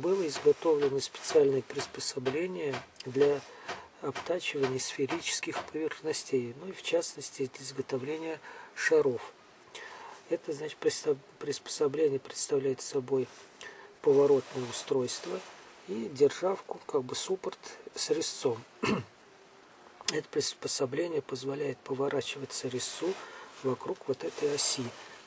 было изготовлено специальное приспособление для обтачивания сферических поверхностей, ну и в частности для изготовления шаров. Это значит приспособление представляет собой поворотное устройство и державку, как бы суппорт с резцом. Это приспособление позволяет поворачиваться резцу вокруг вот этой оси.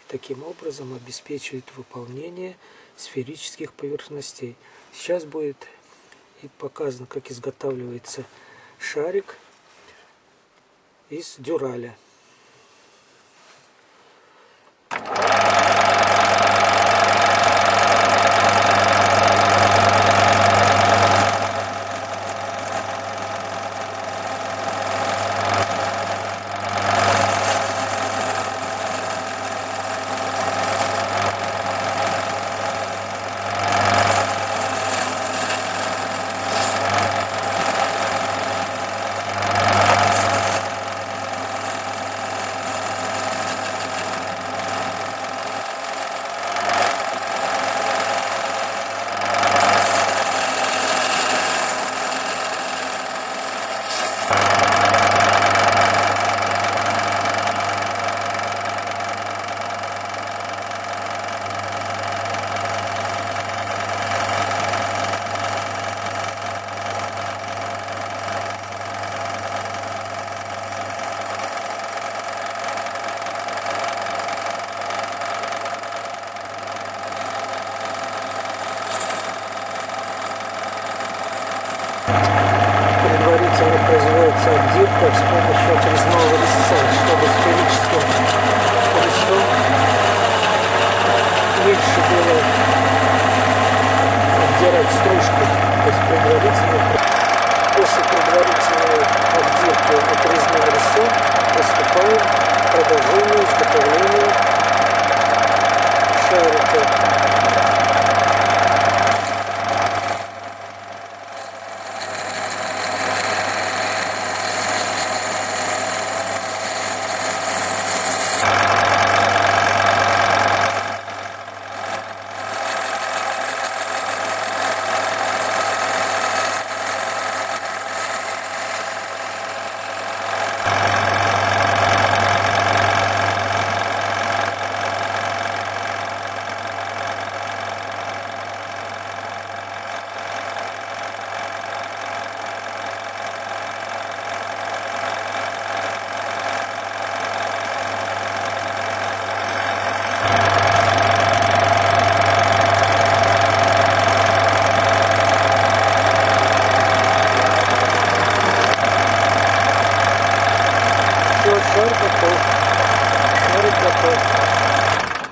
Таким образом обеспечивает выполнение сферических поверхностей. Сейчас будет и показано, как изготавливается шарик из дюраля. Предварительно производится отделка с помощью отрезного резца, чтобы сферическим резцом меньше было отдирать стружку. То есть предварительно, после предварительной отделки отрезным резцом приступаем к продолжению изготовления шарика. Ouro Preto. Ouro Preto.